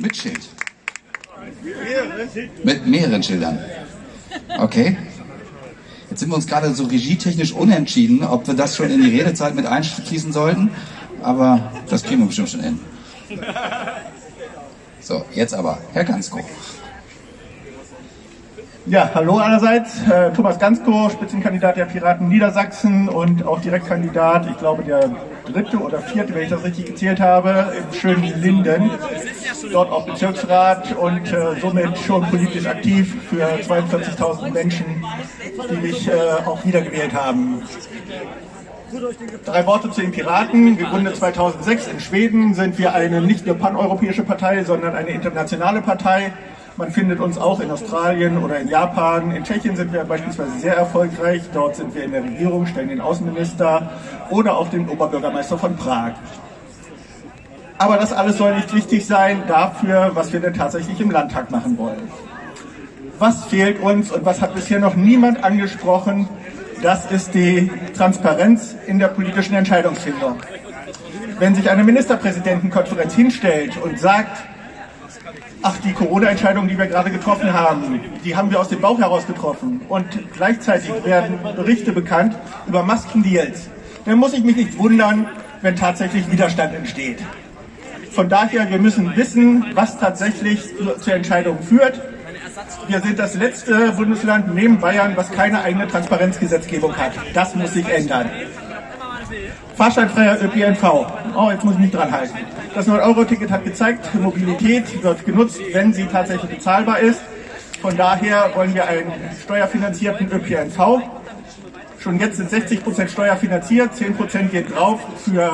Mit Schild. Mit mehreren Schildern. Okay. Jetzt sind wir uns gerade so regietechnisch unentschieden, ob wir das schon in die Redezeit mit einschließen sollten. Aber das kriegen wir bestimmt schon hin. So, jetzt aber, Herr Gansko. Ja, hallo allerseits. Äh, Thomas Gansko, Spitzenkandidat der Piraten Niedersachsen und auch Direktkandidat, ich glaube der dritte oder vierte, wenn ich das richtig gezählt habe, im schönen Linden. Dort auch Bezirksrat und äh, somit schon politisch aktiv für 42.000 Menschen, die mich äh, auch wiedergewählt haben. Drei Worte zu den Piraten. Gegründet 2006 in Schweden sind wir eine nicht nur paneuropäische Partei, sondern eine internationale Partei. Man findet uns auch in Australien oder in Japan. In Tschechien sind wir beispielsweise sehr erfolgreich. Dort sind wir in der Regierung, stellen den Außenminister oder auch den Oberbürgermeister von Prag. Aber das alles soll nicht wichtig sein dafür, was wir denn tatsächlich im Landtag machen wollen. Was fehlt uns und was hat bisher noch niemand angesprochen? Das ist die Transparenz in der politischen Entscheidungsfindung. Wenn sich eine Ministerpräsidentenkonferenz hinstellt und sagt, ach, die Corona-Entscheidung, die wir gerade getroffen haben, die haben wir aus dem Bauch heraus getroffen und gleichzeitig werden Berichte bekannt über Maskendeals, dann muss ich mich nicht wundern, wenn tatsächlich Widerstand entsteht. Von daher, wir müssen wissen, was tatsächlich zur Entscheidung führt. Wir sind das letzte Bundesland neben Bayern, was keine eigene Transparenzgesetzgebung hat. Das muss sich ändern. Fahrscheinfreier ÖPNV. Oh, jetzt muss ich mich dran halten. Das 9-Euro-Ticket hat gezeigt, Mobilität wird genutzt, wenn sie tatsächlich bezahlbar ist. Von daher wollen wir einen steuerfinanzierten ÖPNV. Schon jetzt sind 60 Prozent steuerfinanziert, 10 Prozent geht drauf für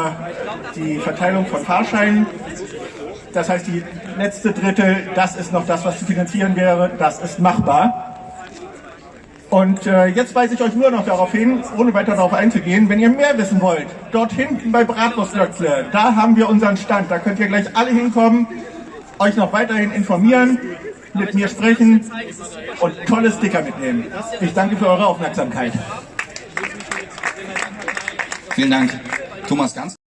die Verteilung von Fahrscheinen. Das heißt, die letzte Drittel, das ist noch das, was zu finanzieren wäre. Das ist machbar. Und äh, jetzt weise ich euch nur noch darauf hin, ohne weiter darauf einzugehen, wenn ihr mehr wissen wollt, dort hinten bei Bratwurstlöckle, da haben wir unseren Stand. Da könnt ihr gleich alle hinkommen, euch noch weiterhin informieren, mit mir sprechen und tolle Sticker mitnehmen. Ich danke für eure Aufmerksamkeit. Vielen Dank, Thomas Ganz.